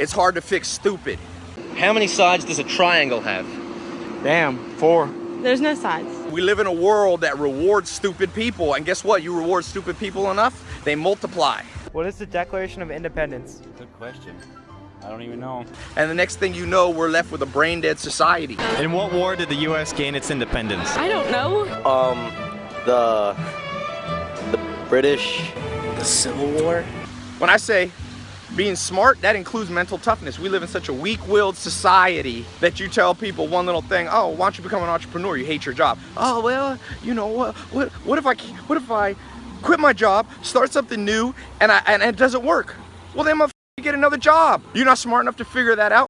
it's hard to fix stupid. How many sides does a triangle have? Damn, four. There's no sides. We live in a world that rewards stupid people, and guess what? You reward stupid people enough, they multiply. What is the Declaration of Independence? Good question. I don't even know. And the next thing you know, we're left with a brain dead society. In what war did the U.S. gain its independence? I don't know. Um, the the British, the Civil War. When I say being smart, that includes mental toughness. We live in such a weak-willed society that you tell people one little thing, oh, why don't you become an entrepreneur? You hate your job. Oh, well, you know, what, what, what if I, what if I quit my job, start something new, and, I, and, it doesn't work? Well, then I'm get another job. You're not smart enough to figure that out.